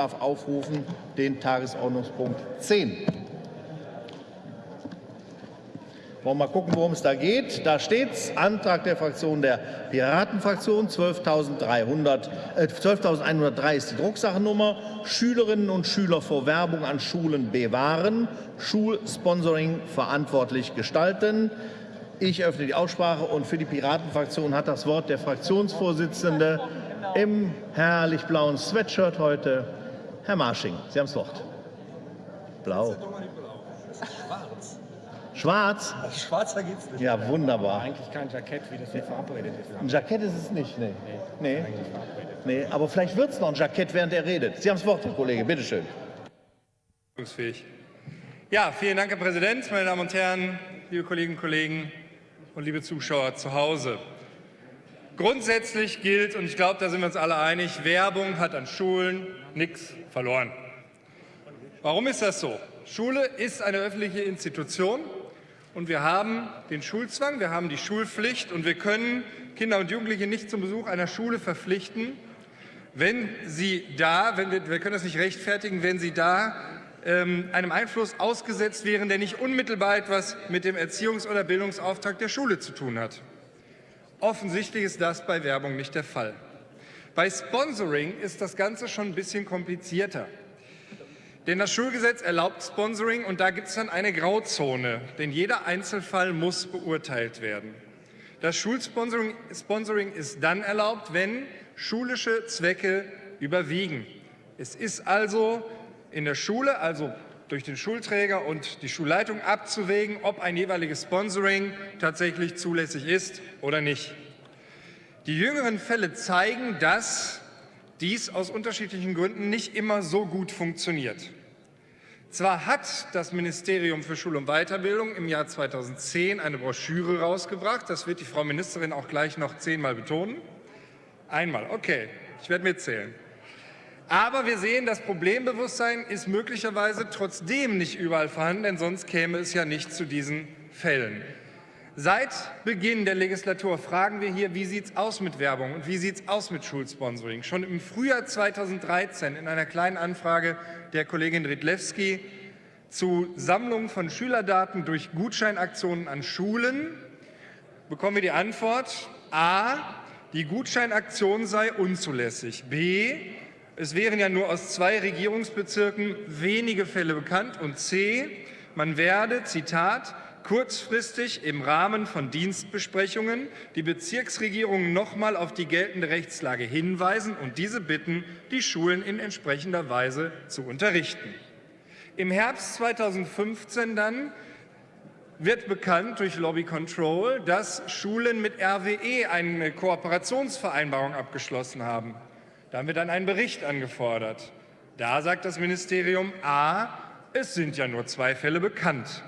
darf aufrufen den Tagesordnungspunkt 10. Wollen wir mal gucken, worum es da geht. Da steht es, Antrag der Fraktion der Piratenfraktion, 12.103 äh, 12 ist die Drucksachennummer, Schülerinnen und Schüler vor Werbung an Schulen bewahren, Schulsponsoring verantwortlich gestalten. Ich öffne die Aussprache und für die Piratenfraktion hat das Wort der Fraktionsvorsitzende im herrlich blauen Sweatshirt heute, Herr Marsching. Sie haben das Wort. Blau. Schwarz. Schwarz? Schwarzer geht's nicht. Ja, wunderbar. Eigentlich kein Jackett, wie das hier verabredet ist. Ein Jackett ist es nicht, nee. Nee, nee aber vielleicht wird es noch ein Jackett, während er redet. Sie haben das Wort, Herr Kollege, bitteschön. Ja, vielen Dank, Herr Präsident, meine Damen und Herren, liebe Kolleginnen und Kollegen und liebe Zuschauer zu Hause. Grundsätzlich gilt, und ich glaube, da sind wir uns alle einig, Werbung hat an Schulen nichts verloren. Warum ist das so? Schule ist eine öffentliche Institution und wir haben den Schulzwang, wir haben die Schulpflicht und wir können Kinder und Jugendliche nicht zum Besuch einer Schule verpflichten, wenn sie da, wenn wir, wir können das nicht rechtfertigen, wenn sie da ähm, einem Einfluss ausgesetzt wären, der nicht unmittelbar etwas mit dem Erziehungs- oder Bildungsauftrag der Schule zu tun hat. Offensichtlich ist das bei Werbung nicht der Fall. Bei Sponsoring ist das Ganze schon ein bisschen komplizierter. Denn das Schulgesetz erlaubt Sponsoring und da gibt es dann eine Grauzone, denn jeder Einzelfall muss beurteilt werden. Das Schulsponsoring Sponsoring ist dann erlaubt, wenn schulische Zwecke überwiegen. Es ist also in der Schule, also durch den Schulträger und die Schulleitung abzuwägen, ob ein jeweiliges Sponsoring tatsächlich zulässig ist oder nicht. Die jüngeren Fälle zeigen, dass dies aus unterschiedlichen Gründen nicht immer so gut funktioniert. Zwar hat das Ministerium für Schule und Weiterbildung im Jahr 2010 eine Broschüre rausgebracht, das wird die Frau Ministerin auch gleich noch zehnmal betonen. Einmal, okay, ich werde mitzählen. Aber wir sehen, das Problembewusstsein ist möglicherweise trotzdem nicht überall vorhanden, denn sonst käme es ja nicht zu diesen Fällen. Seit Beginn der Legislatur fragen wir hier, wie sieht es aus mit Werbung und wie sieht es aus mit Schulsponsoring. Schon im Frühjahr 2013 in einer kleinen Anfrage der Kollegin Ridlewski zu Sammlung von Schülerdaten durch Gutscheinaktionen an Schulen bekommen wir die Antwort, a, die Gutscheinaktion sei unzulässig, b, es wären ja nur aus zwei Regierungsbezirken wenige Fälle bekannt. Und C. Man werde, Zitat, kurzfristig im Rahmen von Dienstbesprechungen die Bezirksregierungen nochmal auf die geltende Rechtslage hinweisen und diese bitten, die Schulen in entsprechender Weise zu unterrichten. Im Herbst 2015 dann wird bekannt durch Lobby Control, dass Schulen mit RWE eine Kooperationsvereinbarung abgeschlossen haben. Da haben wir dann einen Bericht angefordert. Da sagt das Ministerium A, es sind ja nur zwei Fälle bekannt.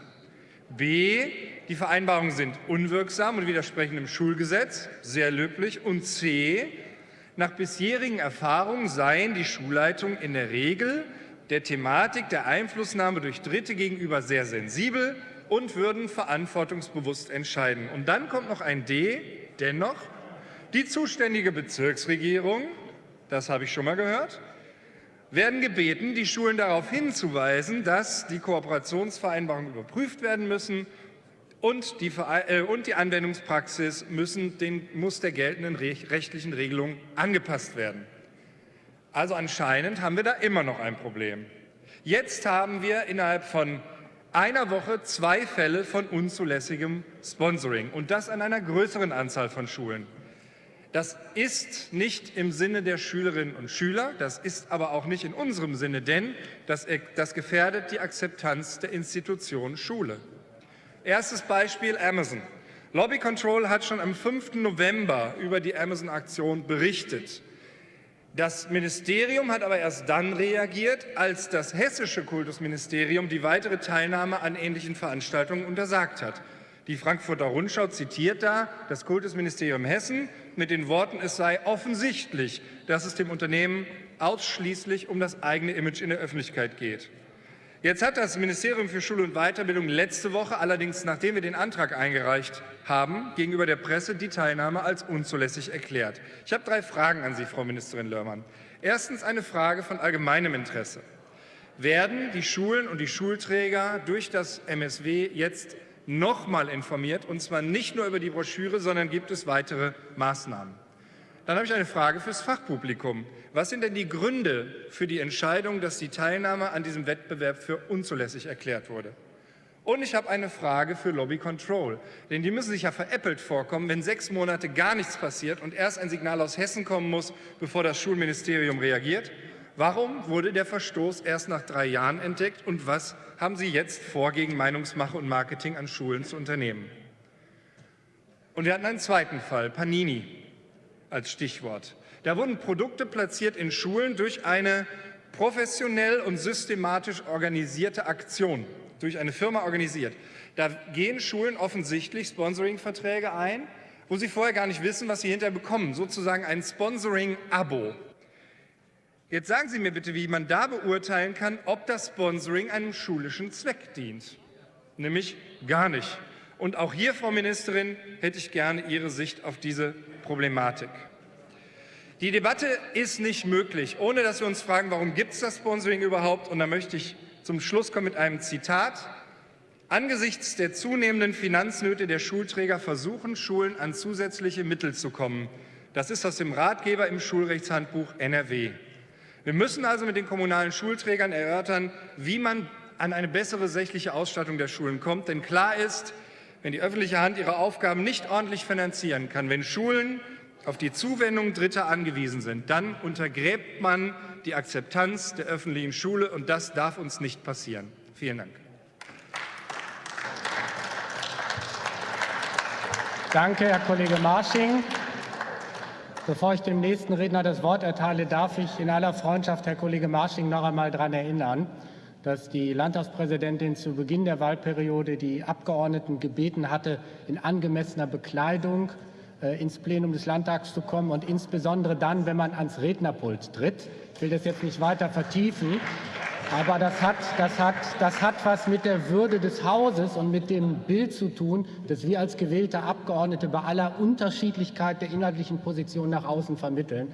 B, die Vereinbarungen sind unwirksam und widersprechen dem Schulgesetz, sehr löblich. Und C, nach bisherigen Erfahrungen seien die Schulleitungen in der Regel der Thematik der Einflussnahme durch Dritte gegenüber sehr sensibel und würden verantwortungsbewusst entscheiden. Und dann kommt noch ein D, dennoch, die zuständige Bezirksregierung das habe ich schon mal gehört, werden gebeten, die Schulen darauf hinzuweisen, dass die Kooperationsvereinbarungen überprüft werden müssen und die, äh, und die Anwendungspraxis müssen den, muss der geltenden rechtlichen Regelung angepasst werden. Also anscheinend haben wir da immer noch ein Problem. Jetzt haben wir innerhalb von einer Woche zwei Fälle von unzulässigem Sponsoring und das an einer größeren Anzahl von Schulen. Das ist nicht im Sinne der Schülerinnen und Schüler, das ist aber auch nicht in unserem Sinne, denn das, das gefährdet die Akzeptanz der Institution Schule. Erstes Beispiel Amazon. Lobby Control hat schon am 5. November über die Amazon-Aktion berichtet. Das Ministerium hat aber erst dann reagiert, als das hessische Kultusministerium die weitere Teilnahme an ähnlichen Veranstaltungen untersagt hat. Die Frankfurter Rundschau zitiert da das Kultusministerium Hessen mit den Worten, es sei offensichtlich, dass es dem Unternehmen ausschließlich um das eigene Image in der Öffentlichkeit geht. Jetzt hat das Ministerium für Schule und Weiterbildung letzte Woche, allerdings nachdem wir den Antrag eingereicht haben, gegenüber der Presse die Teilnahme als unzulässig erklärt. Ich habe drei Fragen an Sie, Frau Ministerin Lörmann. Erstens eine Frage von allgemeinem Interesse. Werden die Schulen und die Schulträger durch das MSW jetzt nochmal informiert, und zwar nicht nur über die Broschüre, sondern gibt es weitere Maßnahmen? Dann habe ich eine Frage fürs Fachpublikum. Was sind denn die Gründe für die Entscheidung, dass die Teilnahme an diesem Wettbewerb für unzulässig erklärt wurde? Und ich habe eine Frage für Lobby Control, denn die müssen sich ja veräppelt vorkommen, wenn sechs Monate gar nichts passiert und erst ein Signal aus Hessen kommen muss, bevor das Schulministerium reagiert. Warum wurde der Verstoß erst nach drei Jahren entdeckt und was haben Sie jetzt vor, gegen Meinungsmache und Marketing an Schulen zu unternehmen? Und wir hatten einen zweiten Fall, Panini als Stichwort. Da wurden Produkte platziert in Schulen durch eine professionell und systematisch organisierte Aktion, durch eine Firma organisiert. Da gehen Schulen offensichtlich Sponsoring-Verträge ein, wo sie vorher gar nicht wissen, was sie hinterher bekommen, sozusagen ein Sponsoring-Abo. Jetzt sagen Sie mir bitte, wie man da beurteilen kann, ob das Sponsoring einem schulischen Zweck dient. Nämlich gar nicht. Und auch hier, Frau Ministerin, hätte ich gerne Ihre Sicht auf diese Problematik. Die Debatte ist nicht möglich, ohne dass wir uns fragen, warum gibt es das Sponsoring überhaupt? Und da möchte ich zum Schluss kommen mit einem Zitat. Angesichts der zunehmenden Finanznöte der Schulträger versuchen Schulen an zusätzliche Mittel zu kommen. Das ist aus dem Ratgeber im Schulrechtshandbuch NRW. Wir müssen also mit den kommunalen Schulträgern erörtern, wie man an eine bessere sächliche Ausstattung der Schulen kommt. Denn klar ist, wenn die öffentliche Hand ihre Aufgaben nicht ordentlich finanzieren kann, wenn Schulen auf die Zuwendung Dritter angewiesen sind, dann untergräbt man die Akzeptanz der öffentlichen Schule, und das darf uns nicht passieren. Vielen Dank. Danke, Herr Kollege Marsching. Bevor ich dem nächsten Redner das Wort erteile, darf ich in aller Freundschaft Herr Kollege Marsching noch einmal daran erinnern, dass die Landtagspräsidentin zu Beginn der Wahlperiode die Abgeordneten gebeten hatte, in angemessener Bekleidung äh, ins Plenum des Landtags zu kommen und insbesondere dann, wenn man ans Rednerpult tritt. Ich will das jetzt nicht weiter vertiefen, aber das hat, das, hat, das hat was mit der Würde des Hauses und mit dem Bild zu tun, das wir als gewählte Abgeordnete bei aller Unterschiedlichkeit der inhaltlichen Position nach außen vermitteln.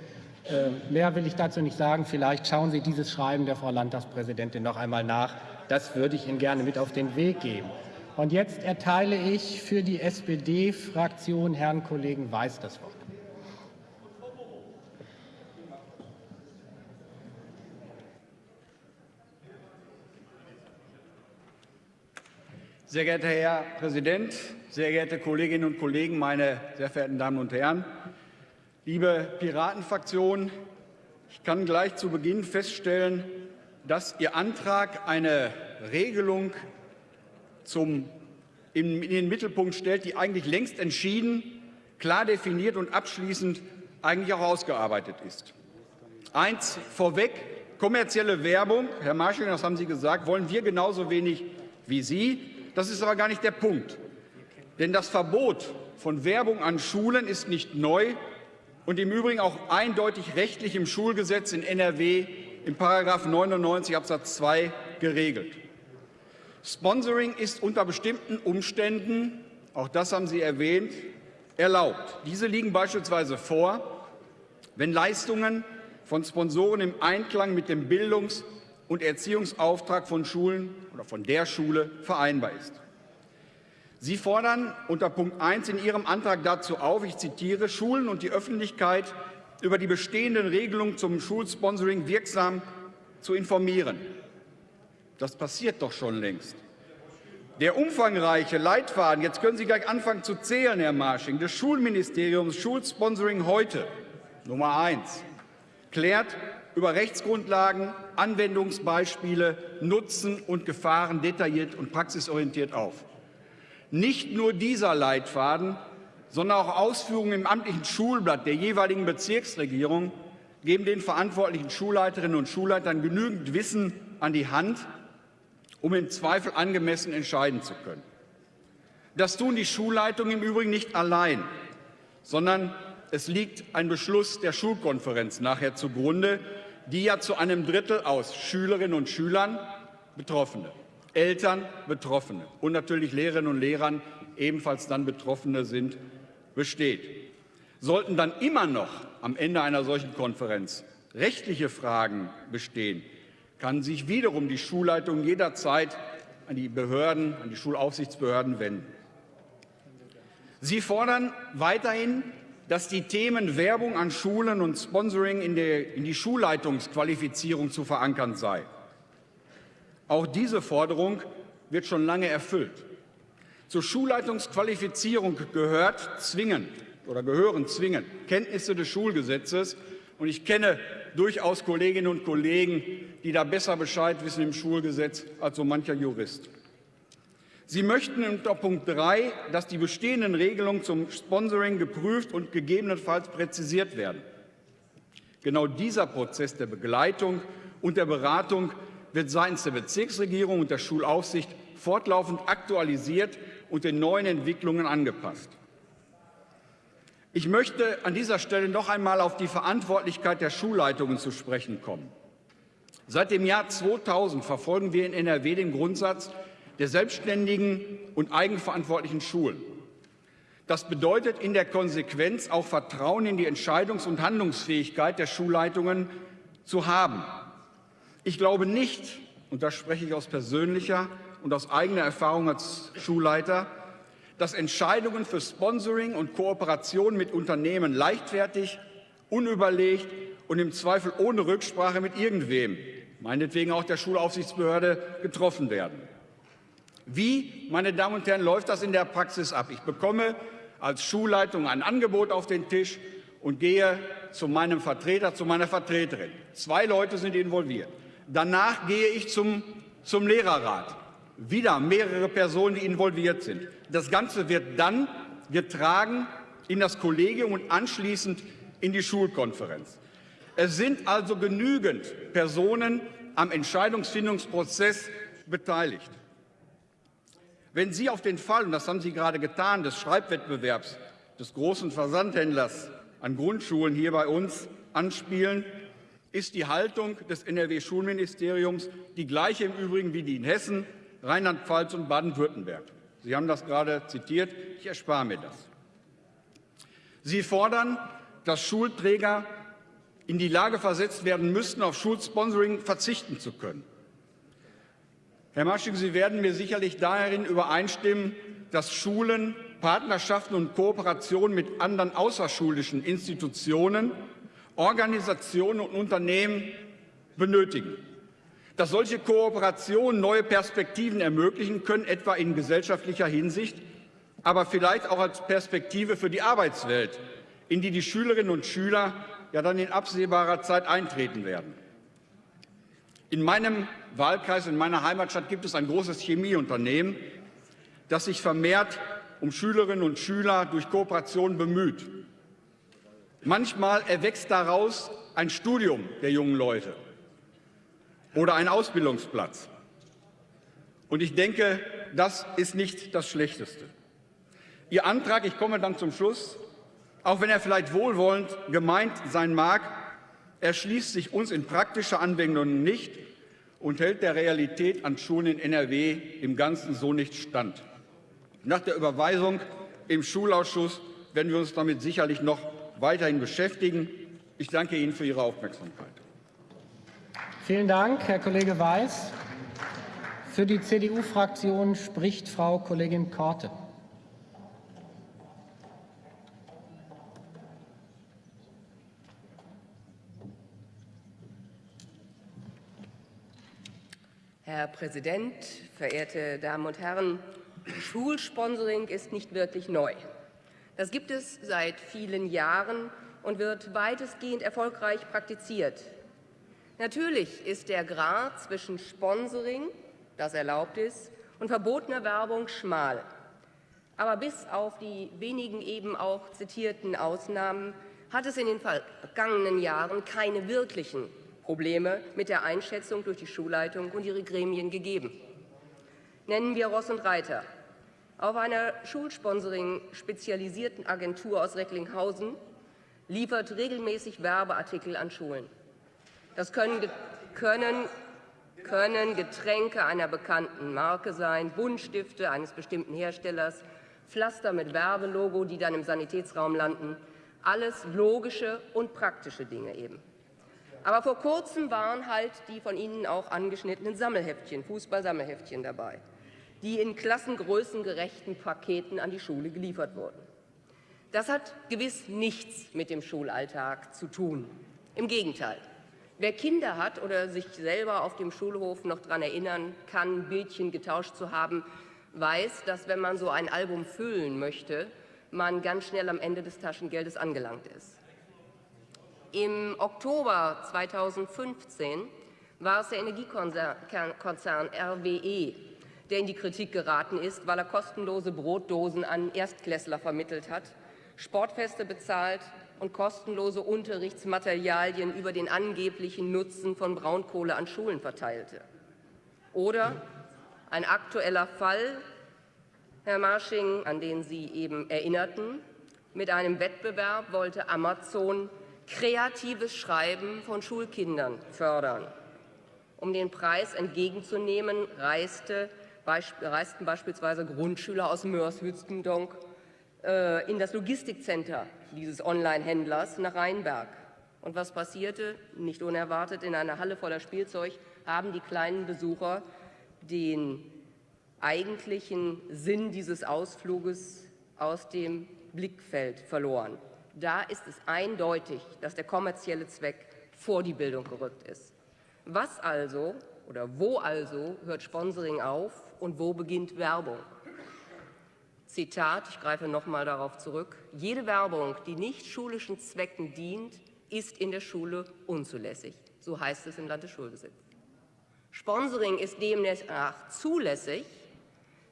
Äh, mehr will ich dazu nicht sagen. Vielleicht schauen Sie dieses Schreiben der Frau Landtagspräsidentin noch einmal nach. Das würde ich Ihnen gerne mit auf den Weg geben. Und jetzt erteile ich für die SPD-Fraktion Herrn Kollegen Weiß das Wort. Sehr geehrter Herr Präsident, sehr geehrte Kolleginnen und Kollegen, meine sehr verehrten Damen und Herren! Liebe Piratenfraktion, ich kann gleich zu Beginn feststellen, dass Ihr Antrag eine Regelung zum, in, in den Mittelpunkt stellt, die eigentlich längst entschieden, klar definiert und abschließend eigentlich auch ausgearbeitet ist. Eins vorweg, kommerzielle Werbung, Herr Marschall, das haben Sie gesagt, wollen wir genauso wenig wie Sie. Das ist aber gar nicht der Punkt. Denn das Verbot von Werbung an Schulen ist nicht neu und im Übrigen auch eindeutig rechtlich im Schulgesetz in NRW in § 99 Absatz 2 geregelt. Sponsoring ist unter bestimmten Umständen, auch das haben Sie erwähnt, erlaubt. Diese liegen beispielsweise vor, wenn Leistungen von Sponsoren im Einklang mit dem Bildungs- und Erziehungsauftrag von Schulen oder von der Schule vereinbar ist. Sie fordern unter Punkt 1 in Ihrem Antrag dazu auf, ich zitiere, Schulen und die Öffentlichkeit über die bestehenden Regelungen zum Schulsponsoring wirksam zu informieren. Das passiert doch schon längst. Der umfangreiche Leitfaden, jetzt können Sie gleich anfangen zu zählen, Herr Marsching, des Schulministeriums Schulsponsoring heute, Nummer eins, klärt über Rechtsgrundlagen, Anwendungsbeispiele, Nutzen und Gefahren detailliert und praxisorientiert auf. Nicht nur dieser Leitfaden, sondern auch Ausführungen im amtlichen Schulblatt der jeweiligen Bezirksregierung geben den verantwortlichen Schulleiterinnen und Schulleitern genügend Wissen an die Hand, um im Zweifel angemessen entscheiden zu können. Das tun die Schulleitungen im Übrigen nicht allein, sondern es liegt ein Beschluss der Schulkonferenz nachher zugrunde, die ja zu einem Drittel aus Schülerinnen und Schülern, Betroffene, Eltern, Betroffene und natürlich Lehrerinnen und Lehrern, ebenfalls dann Betroffene sind, besteht. Sollten dann immer noch am Ende einer solchen Konferenz rechtliche Fragen bestehen, kann sich wiederum die Schulleitung jederzeit an die Behörden, an die Schulaufsichtsbehörden wenden. Sie fordern weiterhin, dass die Themen Werbung an Schulen und Sponsoring in, der, in die Schulleitungsqualifizierung zu verankern sei. Auch diese Forderung wird schon lange erfüllt. Zur Schulleitungsqualifizierung gehört zwingend oder gehören zwingend Kenntnisse des Schulgesetzes. Und ich kenne durchaus Kolleginnen und Kollegen, die da besser Bescheid wissen im Schulgesetz als so mancher Jurist. Sie möchten unter Punkt 3, dass die bestehenden Regelungen zum Sponsoring geprüft und gegebenenfalls präzisiert werden. Genau dieser Prozess der Begleitung und der Beratung wird seitens der Bezirksregierung und der Schulaufsicht fortlaufend aktualisiert und den neuen Entwicklungen angepasst. Ich möchte an dieser Stelle noch einmal auf die Verantwortlichkeit der Schulleitungen zu sprechen kommen. Seit dem Jahr 2000 verfolgen wir in NRW den Grundsatz der selbstständigen und eigenverantwortlichen Schulen. Das bedeutet in der Konsequenz auch Vertrauen in die Entscheidungs- und Handlungsfähigkeit der Schulleitungen zu haben. Ich glaube nicht, und da spreche ich aus persönlicher und aus eigener Erfahrung als Schulleiter, dass Entscheidungen für Sponsoring und Kooperation mit Unternehmen leichtfertig, unüberlegt und im Zweifel ohne Rücksprache mit irgendwem, meinetwegen auch der Schulaufsichtsbehörde, getroffen werden. Wie, meine Damen und Herren, läuft das in der Praxis ab? Ich bekomme als Schulleitung ein Angebot auf den Tisch und gehe zu meinem Vertreter, zu meiner Vertreterin. Zwei Leute sind involviert. Danach gehe ich zum, zum Lehrerrat wieder mehrere Personen, die involviert sind. Das Ganze wird dann getragen in das Kollegium und anschließend in die Schulkonferenz. Es sind also genügend Personen am Entscheidungsfindungsprozess beteiligt. Wenn Sie auf den Fall, und das haben Sie gerade getan, des Schreibwettbewerbs des großen Versandhändlers an Grundschulen hier bei uns anspielen, ist die Haltung des NRW-Schulministeriums die gleiche im Übrigen wie die in Hessen Rheinland-Pfalz und Baden-Württemberg. Sie haben das gerade zitiert. Ich erspare mir das. Sie fordern, dass Schulträger in die Lage versetzt werden müssten, auf Schulsponsoring verzichten zu können. Herr Masching, Sie werden mir sicherlich darin übereinstimmen, dass Schulen Partnerschaften und Kooperationen mit anderen außerschulischen Institutionen, Organisationen und Unternehmen benötigen dass solche Kooperationen neue Perspektiven ermöglichen können, etwa in gesellschaftlicher Hinsicht, aber vielleicht auch als Perspektive für die Arbeitswelt, in die die Schülerinnen und Schüler ja dann in absehbarer Zeit eintreten werden. In meinem Wahlkreis, in meiner Heimatstadt gibt es ein großes Chemieunternehmen, das sich vermehrt um Schülerinnen und Schüler durch Kooperation bemüht. Manchmal erwächst daraus ein Studium der jungen Leute oder ein Ausbildungsplatz. Und ich denke, das ist nicht das Schlechteste. Ihr Antrag, ich komme dann zum Schluss, auch wenn er vielleicht wohlwollend gemeint sein mag, erschließt sich uns in praktischer Anwendung nicht und hält der Realität an Schulen in NRW im Ganzen so nicht stand. Nach der Überweisung im Schulausschuss werden wir uns damit sicherlich noch weiterhin beschäftigen. Ich danke Ihnen für Ihre Aufmerksamkeit. Vielen Dank, Herr Kollege Weiß. Für die CDU-Fraktion spricht Frau Kollegin Korte. Herr Präsident, verehrte Damen und Herren! Schulsponsoring ist nicht wirklich neu. Das gibt es seit vielen Jahren und wird weitestgehend erfolgreich praktiziert. Natürlich ist der Grad zwischen Sponsoring, das erlaubt ist, und verbotener Werbung schmal. Aber bis auf die wenigen eben auch zitierten Ausnahmen hat es in den vergangenen Jahren keine wirklichen Probleme mit der Einschätzung durch die Schulleitung und ihre Gremien gegeben. Nennen wir Ross und Reiter. Auf einer Schulsponsoring spezialisierten Agentur aus Recklinghausen liefert regelmäßig Werbeartikel an Schulen. Das können, können, können Getränke einer bekannten Marke sein, Buntstifte eines bestimmten Herstellers, Pflaster mit Werbelogo, die dann im Sanitätsraum landen. Alles logische und praktische Dinge eben. Aber vor kurzem waren halt die von Ihnen auch angeschnittenen Sammelheftchen, Fußball-Sammelheftchen dabei, die in klassengrößengerechten Paketen an die Schule geliefert wurden. Das hat gewiss nichts mit dem Schulalltag zu tun. Im Gegenteil. Wer Kinder hat oder sich selber auf dem Schulhof noch daran erinnern kann, Bildchen getauscht zu haben, weiß, dass wenn man so ein Album füllen möchte, man ganz schnell am Ende des Taschengeldes angelangt ist. Im Oktober 2015 war es der Energiekonzern RWE, der in die Kritik geraten ist, weil er kostenlose Brotdosen an Erstklässler vermittelt hat, Sportfeste bezahlt und kostenlose Unterrichtsmaterialien über den angeblichen Nutzen von Braunkohle an Schulen verteilte. Oder ein aktueller Fall, Herr Marsching, an den Sie eben erinnerten, mit einem Wettbewerb wollte Amazon kreatives Schreiben von Schulkindern fördern. Um den Preis entgegenzunehmen, reiste, reisten beispielsweise Grundschüler aus Mörs-Hützendonk äh, in das Logistikcenter dieses Online-Händlers nach Rheinberg. Und was passierte? Nicht unerwartet, in einer Halle voller Spielzeug haben die kleinen Besucher den eigentlichen Sinn dieses Ausfluges aus dem Blickfeld verloren. Da ist es eindeutig, dass der kommerzielle Zweck vor die Bildung gerückt ist. Was also oder wo also hört Sponsoring auf und wo beginnt Werbung? Zitat, ich greife noch mal darauf zurück, jede Werbung, die nicht schulischen Zwecken dient, ist in der Schule unzulässig. So heißt es im Landesschulgesetz. Sponsoring ist demnach zulässig,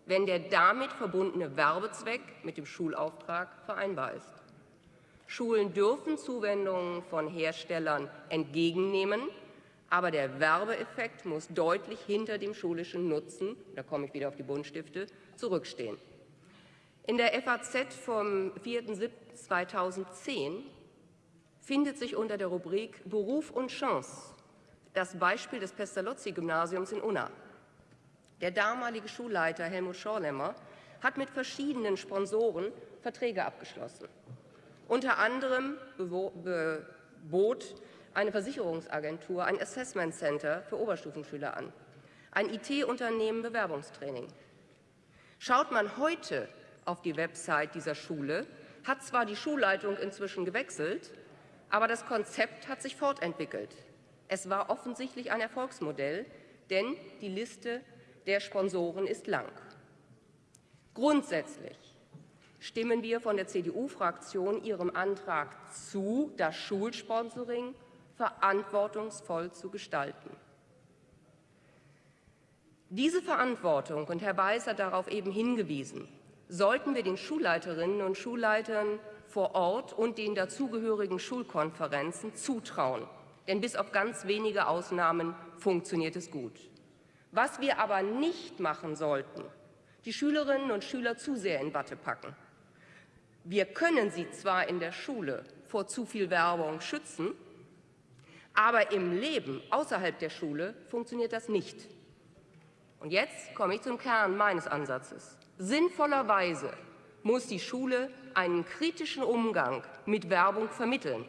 wenn der damit verbundene Werbezweck mit dem Schulauftrag vereinbar ist. Schulen dürfen Zuwendungen von Herstellern entgegennehmen, aber der Werbeeffekt muss deutlich hinter dem schulischen Nutzen, da komme ich wieder auf die Buntstifte, zurückstehen. In der FAZ vom 4.7.2010 findet sich unter der Rubrik Beruf und Chance das Beispiel des Pestalozzi-Gymnasiums in Unna. Der damalige Schulleiter Helmut Schorlemmer hat mit verschiedenen Sponsoren Verträge abgeschlossen. Unter anderem bot eine Versicherungsagentur ein Assessment Center für Oberstufenschüler an, ein IT-Unternehmen Bewerbungstraining. Schaut man heute auf die Website dieser Schule, hat zwar die Schulleitung inzwischen gewechselt, aber das Konzept hat sich fortentwickelt. Es war offensichtlich ein Erfolgsmodell, denn die Liste der Sponsoren ist lang. Grundsätzlich stimmen wir von der CDU-Fraktion Ihrem Antrag zu, das Schulsponsoring verantwortungsvoll zu gestalten. Diese Verantwortung, und Herr Weiß hat darauf eben hingewiesen, sollten wir den Schulleiterinnen und Schulleitern vor Ort und den dazugehörigen Schulkonferenzen zutrauen. Denn bis auf ganz wenige Ausnahmen funktioniert es gut. Was wir aber nicht machen sollten, die Schülerinnen und Schüler zu sehr in Watte packen. Wir können sie zwar in der Schule vor zu viel Werbung schützen, aber im Leben außerhalb der Schule funktioniert das nicht. Und jetzt komme ich zum Kern meines Ansatzes. Sinnvollerweise muss die Schule einen kritischen Umgang mit Werbung vermitteln.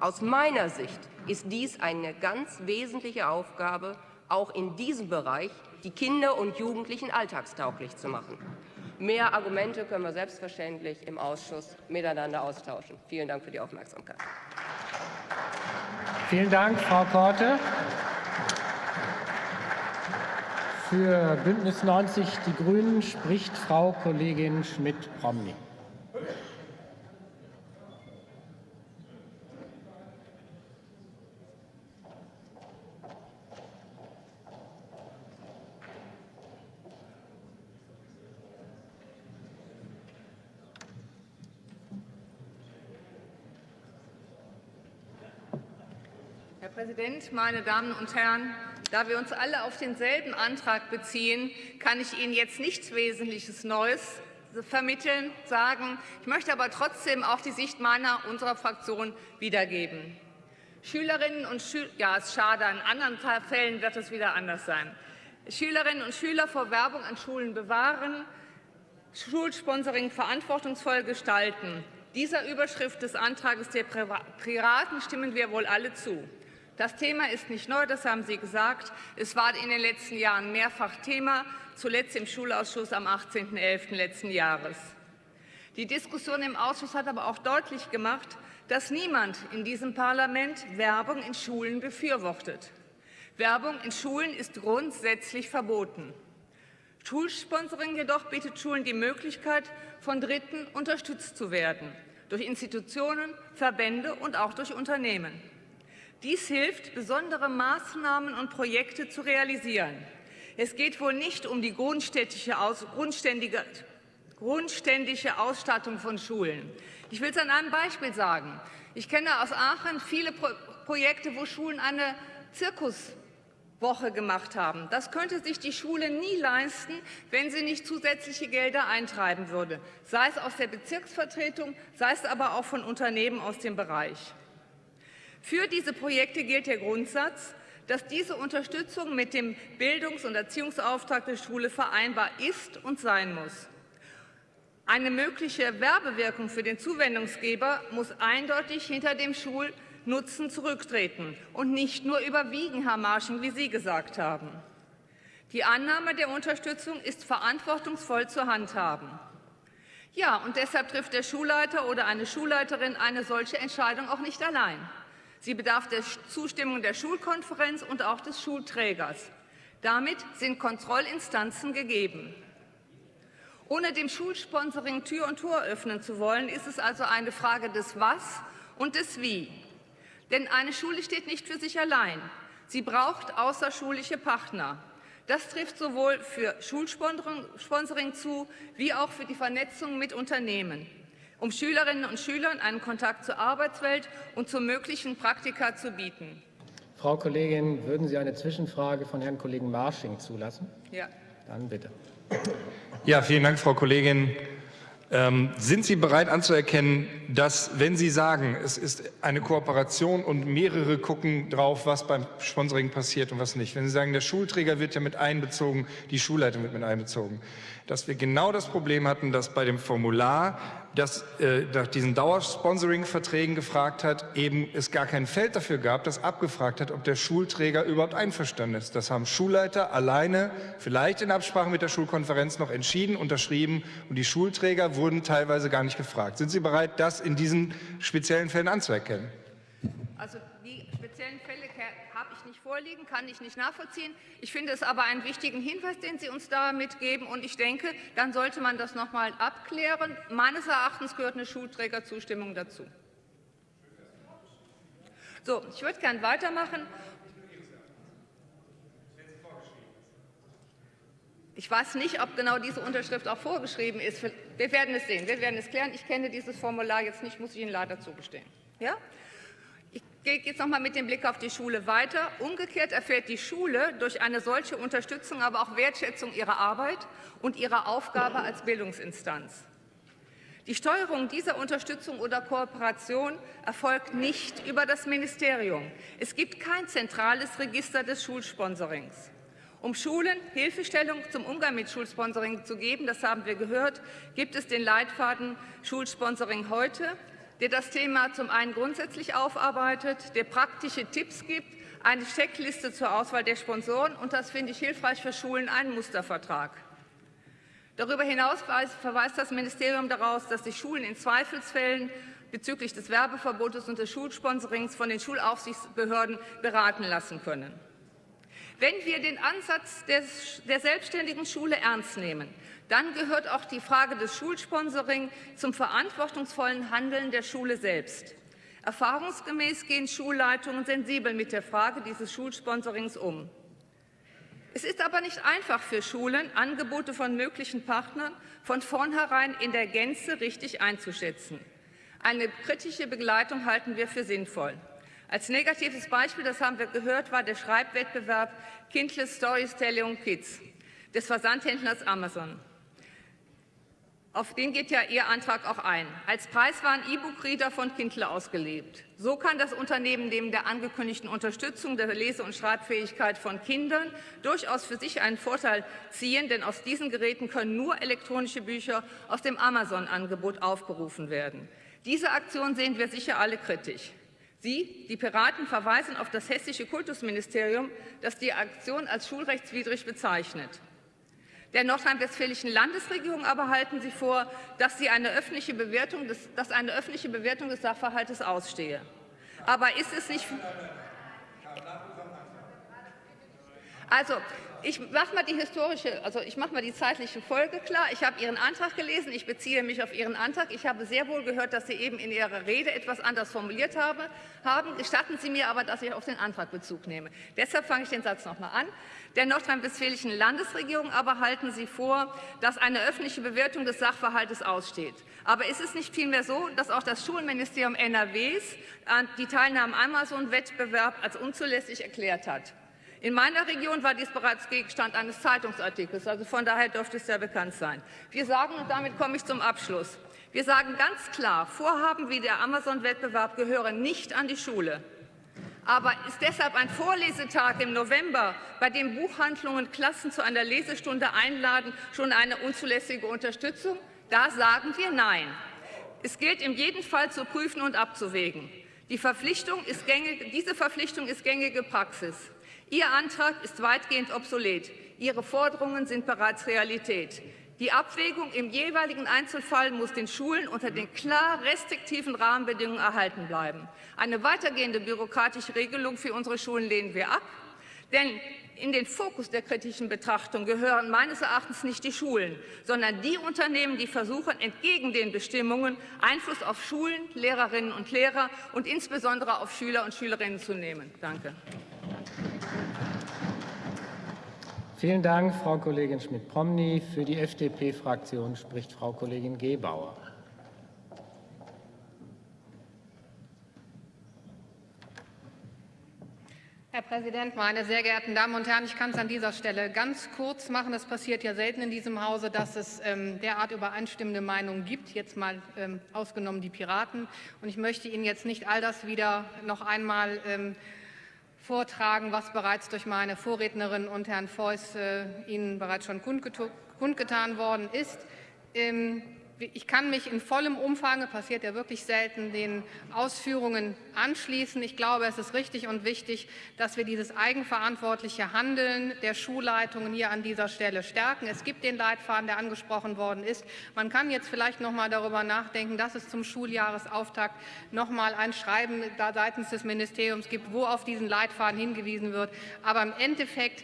Aus meiner Sicht ist dies eine ganz wesentliche Aufgabe, auch in diesem Bereich die Kinder und Jugendlichen alltagstauglich zu machen. Mehr Argumente können wir selbstverständlich im Ausschuss miteinander austauschen. Vielen Dank für die Aufmerksamkeit. Vielen Dank, Frau Korte. Für Bündnis 90 Die Grünen spricht Frau Kollegin Schmidt-Promny. Herr Präsident, meine Damen und Herren! Da wir uns alle auf denselben Antrag beziehen, kann ich Ihnen jetzt nichts Wesentliches Neues vermitteln, sagen. Ich möchte aber trotzdem auch die Sicht meiner, unserer Fraktion wiedergeben. Schülerinnen und Schüler, ja, ist schade, in anderen Fällen wird es wieder anders sein. Schülerinnen und Schüler vor Werbung an Schulen bewahren, Schulsponsoring verantwortungsvoll gestalten. Dieser Überschrift des Antrags der Piraten stimmen wir wohl alle zu. Das Thema ist nicht neu, das haben Sie gesagt. Es war in den letzten Jahren mehrfach Thema, zuletzt im Schulausschuss am 18.11. letzten Jahres. Die Diskussion im Ausschuss hat aber auch deutlich gemacht, dass niemand in diesem Parlament Werbung in Schulen befürwortet. Werbung in Schulen ist grundsätzlich verboten. Schulsponsoring jedoch bietet Schulen die Möglichkeit, von Dritten unterstützt zu werden, durch Institutionen, Verbände und auch durch Unternehmen. Dies hilft, besondere Maßnahmen und Projekte zu realisieren. Es geht wohl nicht um die grundständische, grundständige Ausstattung von Schulen. Ich will es an einem Beispiel sagen. Ich kenne aus Aachen viele Pro Projekte, wo Schulen eine Zirkus Woche gemacht haben. Das könnte sich die Schule nie leisten, wenn sie nicht zusätzliche Gelder eintreiben würde, sei es aus der Bezirksvertretung, sei es aber auch von Unternehmen aus dem Bereich. Für diese Projekte gilt der Grundsatz, dass diese Unterstützung mit dem Bildungs- und Erziehungsauftrag der Schule vereinbar ist und sein muss. Eine mögliche Werbewirkung für den Zuwendungsgeber muss eindeutig hinter dem Schul- Nutzen zurücktreten und nicht nur überwiegen, Herr Marsching, wie Sie gesagt haben. Die Annahme der Unterstützung ist verantwortungsvoll zu handhaben. Ja, und deshalb trifft der Schulleiter oder eine Schulleiterin eine solche Entscheidung auch nicht allein. Sie bedarf der Zustimmung der Schulkonferenz und auch des Schulträgers. Damit sind Kontrollinstanzen gegeben. Ohne dem Schulsponsoring Tür und Tor öffnen zu wollen, ist es also eine Frage des Was und des Wie. Denn eine Schule steht nicht für sich allein. Sie braucht außerschulische Partner. Das trifft sowohl für Schulsponsoring zu, wie auch für die Vernetzung mit Unternehmen, um Schülerinnen und Schülern einen Kontakt zur Arbeitswelt und zu möglichen Praktika zu bieten. Frau Kollegin, würden Sie eine Zwischenfrage von Herrn Kollegen Marsching zulassen? Ja. Dann bitte. Ja, vielen Dank, Frau Kollegin. Ähm, sind Sie bereit anzuerkennen, dass, wenn Sie sagen, es ist eine Kooperation und mehrere gucken drauf, was beim Sponsoring passiert und was nicht, wenn Sie sagen, der Schulträger wird ja mit einbezogen, die Schulleitung wird mit einbezogen, dass wir genau das Problem hatten, dass bei dem Formular das äh, nach diesen Dauersponsoring-Verträgen gefragt hat, eben es gar kein Feld dafür gab, das abgefragt hat, ob der Schulträger überhaupt einverstanden ist. Das haben Schulleiter alleine, vielleicht in Absprache mit der Schulkonferenz noch entschieden, unterschrieben und die Schulträger wurden teilweise gar nicht gefragt. Sind Sie bereit, das in diesen speziellen Fällen anzuerkennen? Also speziellen Fälle habe ich nicht vorliegen, kann ich nicht nachvollziehen. Ich finde es aber einen wichtigen Hinweis, den Sie uns da mitgeben. Und ich denke, dann sollte man das noch mal abklären. Meines Erachtens gehört eine Schulträgerzustimmung dazu. So, ich würde gerne weitermachen. Ich weiß nicht, ob genau diese Unterschrift auch vorgeschrieben ist. Wir werden es sehen. Wir werden es klären. Ich kenne dieses Formular jetzt nicht, muss ich Ihnen leider zugestehen. Ja? Geht jetzt noch mal mit dem Blick auf die Schule weiter. Umgekehrt erfährt die Schule durch eine solche Unterstützung aber auch Wertschätzung ihrer Arbeit und ihrer Aufgabe als Bildungsinstanz. Die Steuerung dieser Unterstützung oder Kooperation erfolgt nicht über das Ministerium. Es gibt kein zentrales Register des Schulsponsorings. Um Schulen Hilfestellung zum Umgang mit Schulsponsoring zu geben, das haben wir gehört, gibt es den Leitfaden Schulsponsoring heute, der das Thema zum einen grundsätzlich aufarbeitet, der praktische Tipps gibt, eine Checkliste zur Auswahl der Sponsoren und das finde ich hilfreich für Schulen, einen Mustervertrag. Darüber hinaus verweist das Ministerium daraus, dass sich Schulen in Zweifelsfällen bezüglich des Werbeverbotes und des Schulsponsorings von den Schulaufsichtsbehörden beraten lassen können. Wenn wir den Ansatz des, der selbstständigen Schule ernst nehmen, dann gehört auch die Frage des Schulsponsoring zum verantwortungsvollen Handeln der Schule selbst. Erfahrungsgemäß gehen Schulleitungen sensibel mit der Frage dieses Schulsponsorings um. Es ist aber nicht einfach für Schulen, Angebote von möglichen Partnern von vornherein in der Gänze richtig einzuschätzen. Eine kritische Begleitung halten wir für sinnvoll. Als negatives Beispiel, das haben wir gehört, war der Schreibwettbewerb Kindless Storytelling Kids des Versandhändlers Amazon. Auf den geht ja Ihr Antrag auch ein. Als Preis waren E-Book-Reader von Kindle ausgelebt. So kann das Unternehmen neben der angekündigten Unterstützung der Lese- und Schreibfähigkeit von Kindern durchaus für sich einen Vorteil ziehen, denn aus diesen Geräten können nur elektronische Bücher aus dem Amazon-Angebot aufgerufen werden. Diese Aktion sehen wir sicher alle kritisch. Sie, die Piraten, verweisen auf das hessische Kultusministerium, das die Aktion als schulrechtswidrig bezeichnet. Der nordrhein-westfälischen Landesregierung aber halten Sie vor, dass, sie eine öffentliche Bewertung des, dass eine öffentliche Bewertung des Sachverhaltes ausstehe. Aber ist es nicht... Also, ich mache mal die historische, also ich mache mal die zeitliche Folge klar. Ich habe Ihren Antrag gelesen. Ich beziehe mich auf Ihren Antrag. Ich habe sehr wohl gehört, dass Sie eben in Ihrer Rede etwas anders formuliert habe, haben. Gestatten Sie mir aber, dass ich auf den Antrag Bezug nehme. Deshalb fange ich den Satz noch mal an. Der nordrhein-westfälischen Landesregierung aber halten Sie vor, dass eine öffentliche Bewertung des Sachverhaltes aussteht. Aber ist es nicht vielmehr so, dass auch das Schulministerium NRWs die Teilnahme am Amazon-Wettbewerb als unzulässig erklärt hat? In meiner Region war dies bereits Gegenstand eines Zeitungsartikels, also von daher dürfte es sehr bekannt sein. Wir sagen, und damit komme ich zum Abschluss, wir sagen ganz klar, Vorhaben wie der Amazon-Wettbewerb gehören nicht an die Schule. Aber ist deshalb ein Vorlesetag im November, bei dem Buchhandlungen Klassen zu einer Lesestunde einladen, schon eine unzulässige Unterstützung? Da sagen wir Nein. Es gilt in jedem Fall zu prüfen und abzuwägen. Die Verpflichtung gängige, diese Verpflichtung ist gängige Praxis. Ihr Antrag ist weitgehend obsolet. Ihre Forderungen sind bereits Realität. Die Abwägung im jeweiligen Einzelfall muss den Schulen unter den klar restriktiven Rahmenbedingungen erhalten bleiben. Eine weitergehende bürokratische Regelung für unsere Schulen lehnen wir ab. Denn in den Fokus der kritischen Betrachtung gehören meines Erachtens nicht die Schulen, sondern die Unternehmen, die versuchen, entgegen den Bestimmungen Einfluss auf Schulen, Lehrerinnen und Lehrer und insbesondere auf Schüler und Schülerinnen zu nehmen. Danke. Vielen Dank, Frau Kollegin Schmidt-Promny. Für die FDP-Fraktion spricht Frau Kollegin Gebauer. Herr Präsident, meine sehr geehrten Damen und Herren! Ich kann es an dieser Stelle ganz kurz machen. Es passiert ja selten in diesem Hause, dass es ähm, derart übereinstimmende Meinungen gibt, jetzt mal ähm, ausgenommen die Piraten. Und ich möchte Ihnen jetzt nicht all das wieder noch einmal ähm, vortragen, was bereits durch meine Vorrednerin und Herrn Feuß äh, Ihnen bereits schon kundgetan worden ist. Ähm, ich kann mich in vollem Umfang, passiert ja wirklich selten, den Ausführungen anschließen. Ich glaube, es ist richtig und wichtig, dass wir dieses eigenverantwortliche Handeln der Schulleitungen hier an dieser Stelle stärken. Es gibt den Leitfaden, der angesprochen worden ist. Man kann jetzt vielleicht noch mal darüber nachdenken, dass es zum Schuljahresauftakt noch mal ein Schreiben seitens des Ministeriums gibt, wo auf diesen Leitfaden hingewiesen wird. Aber im Endeffekt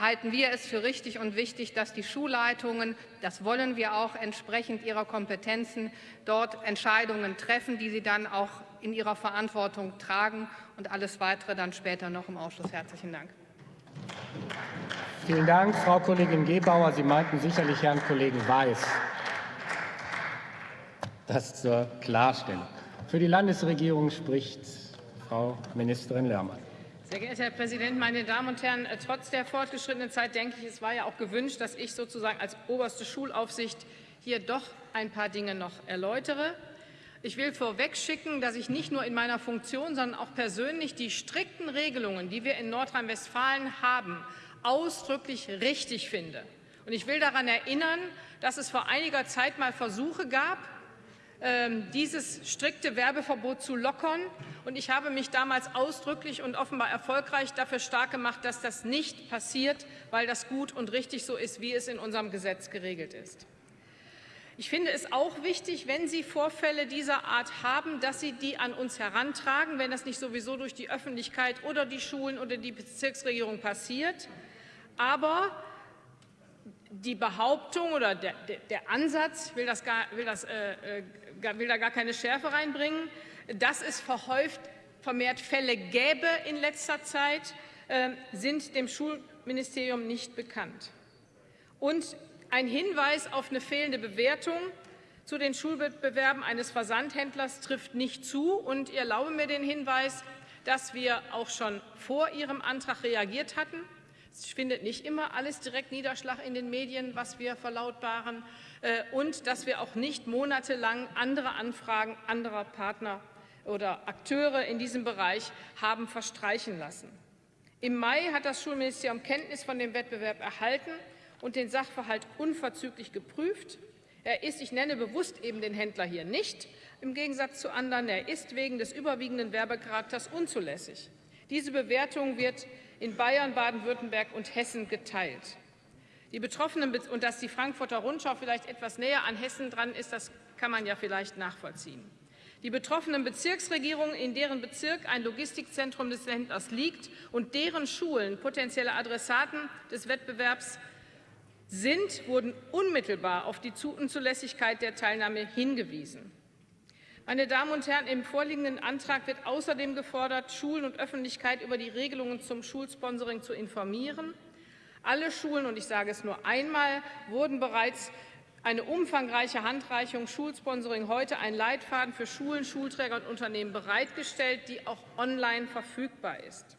halten wir es für richtig und wichtig, dass die Schulleitungen, das wollen wir auch entsprechend ihrer Kompetenzen, dort Entscheidungen treffen, die sie dann auch in ihrer Verantwortung tragen und alles Weitere dann später noch im Ausschuss. Herzlichen Dank. Vielen Dank, Frau Kollegin Gebauer. Sie meinten sicherlich Herrn Kollegen Weiß. Das zur Klarstellung. Für die Landesregierung spricht Frau Ministerin Lörmann. Sehr geehrter Herr Präsident, meine Damen und Herren! Äh, trotz der fortgeschrittenen Zeit denke ich, es war ja auch gewünscht, dass ich sozusagen als oberste Schulaufsicht hier doch ein paar Dinge noch erläutere. Ich will vorwegschicken, dass ich nicht nur in meiner Funktion, sondern auch persönlich die strikten Regelungen, die wir in Nordrhein-Westfalen haben, ausdrücklich richtig finde. Und ich will daran erinnern, dass es vor einiger Zeit mal Versuche gab, dieses strikte Werbeverbot zu lockern. Und ich habe mich damals ausdrücklich und offenbar erfolgreich dafür stark gemacht, dass das nicht passiert, weil das gut und richtig so ist, wie es in unserem Gesetz geregelt ist. Ich finde es auch wichtig, wenn Sie Vorfälle dieser Art haben, dass Sie die an uns herantragen, wenn das nicht sowieso durch die Öffentlichkeit oder die Schulen oder die Bezirksregierung passiert. Aber die Behauptung oder der, der, der Ansatz, will, das gar, will, das, äh, äh will da gar keine Schärfe reinbringen, dass es verhäuft vermehrt Fälle gäbe in letzter Zeit, äh, sind dem Schulministerium nicht bekannt. Und ein Hinweis auf eine fehlende Bewertung zu den Schulwettbewerben eines Versandhändlers trifft nicht zu. Und ich erlaube mir den Hinweis, dass wir auch schon vor Ihrem Antrag reagiert hatten. Es findet nicht immer alles direkt Niederschlag in den Medien, was wir verlautbaren, äh, und dass wir auch nicht monatelang andere Anfragen anderer Partner oder Akteure in diesem Bereich haben verstreichen lassen. Im Mai hat das Schulministerium Kenntnis von dem Wettbewerb erhalten und den Sachverhalt unverzüglich geprüft. Er ist, ich nenne bewusst eben den Händler hier nicht, Im Gegensatz zu anderen, er ist wegen des überwiegenden Werbecharakters unzulässig. Diese Bewertung wird in Bayern, Baden-Württemberg und Hessen geteilt. Die Betroffenen und dass die Frankfurter Rundschau vielleicht etwas näher an Hessen dran ist, das kann man ja vielleicht nachvollziehen. Die betroffenen Bezirksregierungen, in deren Bezirk ein Logistikzentrum des Länders liegt und deren Schulen potenzielle Adressaten des Wettbewerbs sind, wurden unmittelbar auf die Unzulässigkeit der Teilnahme hingewiesen. Meine Damen und Herren, im vorliegenden Antrag wird außerdem gefordert, Schulen und Öffentlichkeit über die Regelungen zum Schulsponsoring zu informieren. Alle Schulen, und ich sage es nur einmal, wurden bereits eine umfangreiche Handreichung Schulsponsoring heute ein Leitfaden für Schulen, Schulträger und Unternehmen bereitgestellt, die auch online verfügbar ist.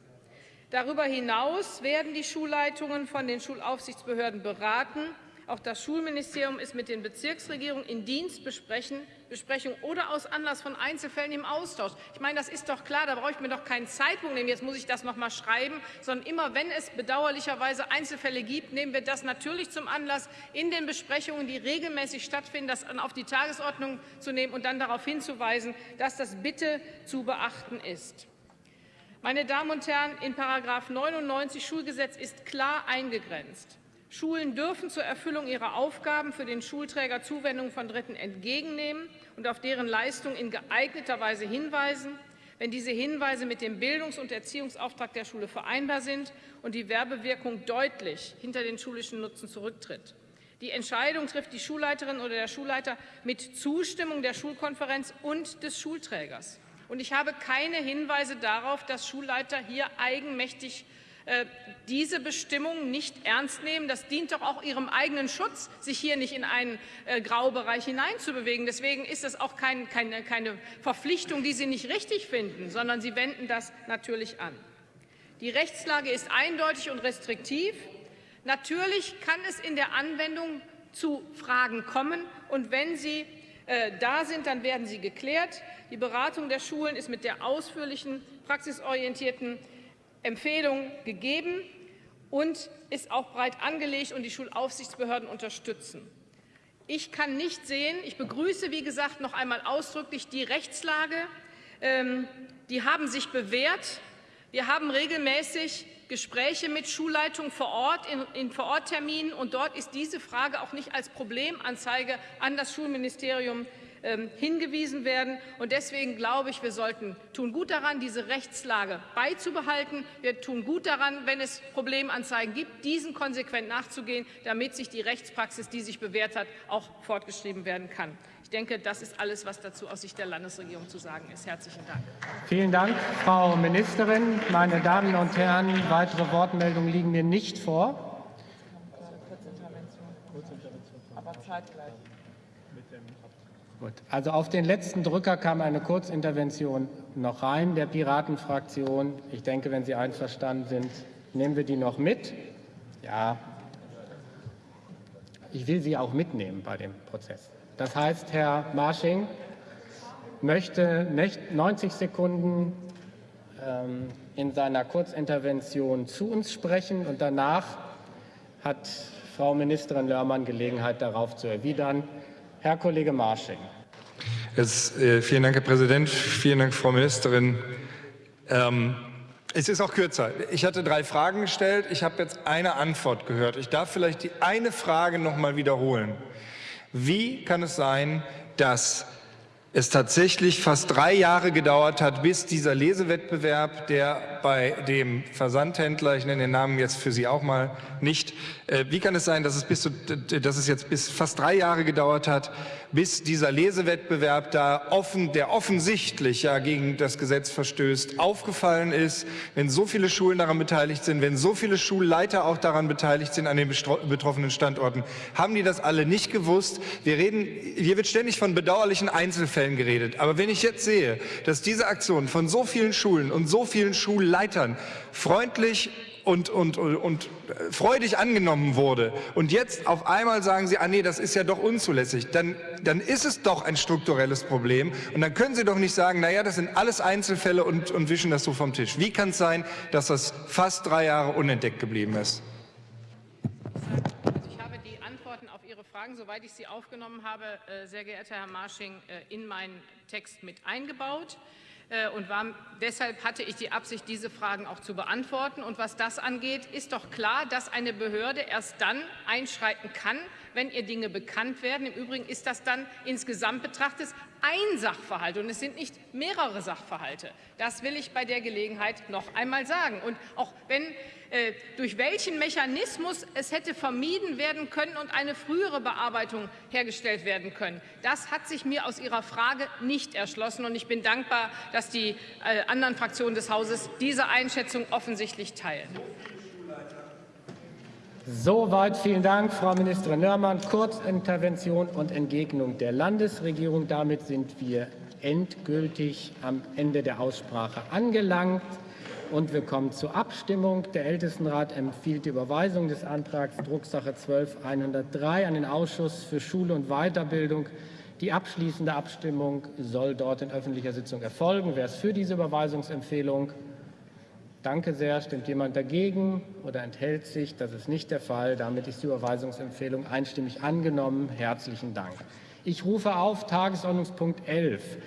Darüber hinaus werden die Schulleitungen von den Schulaufsichtsbehörden beraten. Auch das Schulministerium ist mit den Bezirksregierungen in Dienstbesprechungen Besprechung oder aus Anlass von Einzelfällen im Austausch. Ich meine, das ist doch klar, da brauche ich mir doch keinen Zeitpunkt nehmen, jetzt muss ich das noch mal schreiben, sondern immer, wenn es bedauerlicherweise Einzelfälle gibt, nehmen wir das natürlich zum Anlass, in den Besprechungen, die regelmäßig stattfinden, das auf die Tagesordnung zu nehmen und dann darauf hinzuweisen, dass das bitte zu beachten ist. Meine Damen und Herren, in § 99 Schulgesetz ist klar eingegrenzt. Schulen dürfen zur Erfüllung ihrer Aufgaben für den Schulträger Zuwendungen von Dritten entgegennehmen und auf deren Leistung in geeigneter Weise hinweisen, wenn diese Hinweise mit dem Bildungs- und Erziehungsauftrag der Schule vereinbar sind und die Werbewirkung deutlich hinter den schulischen Nutzen zurücktritt. Die Entscheidung trifft die Schulleiterin oder der Schulleiter mit Zustimmung der Schulkonferenz und des Schulträgers. Und ich habe keine Hinweise darauf, dass Schulleiter hier eigenmächtig diese Bestimmungen nicht ernst nehmen. Das dient doch auch ihrem eigenen Schutz, sich hier nicht in einen äh, Graubereich hineinzubewegen. Deswegen ist das auch kein, keine, keine Verpflichtung, die Sie nicht richtig finden, sondern Sie wenden das natürlich an. Die Rechtslage ist eindeutig und restriktiv. Natürlich kann es in der Anwendung zu Fragen kommen. Und wenn sie äh, da sind, dann werden sie geklärt. Die Beratung der Schulen ist mit der ausführlichen, praxisorientierten Empfehlung gegeben und ist auch breit angelegt und die Schulaufsichtsbehörden unterstützen. Ich kann nicht sehen, ich begrüße, wie gesagt, noch einmal ausdrücklich die Rechtslage. Ähm, die haben sich bewährt. Wir haben regelmäßig Gespräche mit Schulleitungen vor Ort, in, in Vorortterminen, und dort ist diese Frage auch nicht als Problemanzeige an das Schulministerium hingewiesen werden. Und deswegen glaube ich, wir sollten tun gut daran, diese Rechtslage beizubehalten. Wir tun gut daran, wenn es Problemanzeigen gibt, diesen konsequent nachzugehen, damit sich die Rechtspraxis, die sich bewährt hat, auch fortgeschrieben werden kann. Ich denke, das ist alles, was dazu aus Sicht der Landesregierung zu sagen ist. Herzlichen Dank. Vielen Dank, Frau Ministerin. Meine Damen und Herren, weitere Wortmeldungen liegen mir nicht vor. Aber zeitgleich. Gut. Also auf den letzten Drücker kam eine Kurzintervention noch rein der Piratenfraktion. Ich denke, wenn Sie einverstanden sind, nehmen wir die noch mit. Ja, ich will Sie auch mitnehmen bei dem Prozess. Das heißt, Herr Marsching möchte 90 Sekunden ähm, in seiner Kurzintervention zu uns sprechen und danach hat Frau Ministerin Lörmann Gelegenheit, darauf zu erwidern. Herr Kollege Marsching. Jetzt, äh, vielen Dank, Herr Präsident. Vielen Dank, Frau Ministerin. Ähm, es ist auch kürzer. Ich hatte drei Fragen gestellt. Ich habe jetzt eine Antwort gehört. Ich darf vielleicht die eine Frage noch mal wiederholen. Wie kann es sein, dass es tatsächlich fast drei Jahre gedauert hat, bis dieser Lesewettbewerb, der bei dem Versandhändler, ich nenne den Namen jetzt für Sie auch mal nicht, äh, wie kann es sein, dass es, bis zu, dass es jetzt bis fast drei Jahre gedauert hat, bis dieser Lesewettbewerb da offen, der offensichtlich ja gegen das Gesetz verstößt, aufgefallen ist, wenn so viele Schulen daran beteiligt sind, wenn so viele Schulleiter auch daran beteiligt sind an den betroffenen Standorten, haben die das alle nicht gewusst? Wir reden, hier wird ständig von bedauerlichen Einzelfällen geredet. Aber wenn ich jetzt sehe, dass diese Aktion von so vielen Schulen und so vielen Schulleitern freundlich und, und, und freudig angenommen wurde und jetzt auf einmal sagen Sie, ah nee, das ist ja doch unzulässig, dann, dann ist es doch ein strukturelles Problem und dann können Sie doch nicht sagen, naja, das sind alles Einzelfälle und, und wischen das so vom Tisch. Wie kann es sein, dass das fast drei Jahre unentdeckt geblieben ist? Ich habe die Antwort Antworten auf Ihre Fragen, soweit ich sie aufgenommen habe, äh, sehr geehrter Herr Marsching, äh, in meinen Text mit eingebaut. Äh, und war, deshalb hatte ich die Absicht, diese Fragen auch zu beantworten. Und was das angeht, ist doch klar, dass eine Behörde erst dann einschreiten kann, wenn ihr Dinge bekannt werden. Im Übrigen ist das dann insgesamt betrachtet ein Sachverhalt und es sind nicht mehrere Sachverhalte. Das will ich bei der Gelegenheit noch einmal sagen. Und auch wenn äh, durch welchen Mechanismus es hätte vermieden werden können und eine frühere Bearbeitung hergestellt werden können. Das hat sich mir aus Ihrer Frage nicht erschlossen. Und ich bin dankbar, dass die äh, anderen Fraktionen des Hauses diese Einschätzung offensichtlich teilen. Soweit vielen Dank, Frau Ministerin Nörmann. Kurzintervention und Entgegnung der Landesregierung. Damit sind wir endgültig am Ende der Aussprache angelangt. Und wir kommen zur Abstimmung. Der Ältestenrat empfiehlt die Überweisung des Antrags Drucksache 12103 an den Ausschuss für Schule und Weiterbildung. Die abschließende Abstimmung soll dort in öffentlicher Sitzung erfolgen. Wer ist für diese Überweisungsempfehlung? Danke sehr. Stimmt jemand dagegen oder enthält sich? Das ist nicht der Fall. Damit ist die Überweisungsempfehlung einstimmig angenommen. Herzlichen Dank. Ich rufe auf Tagesordnungspunkt 11.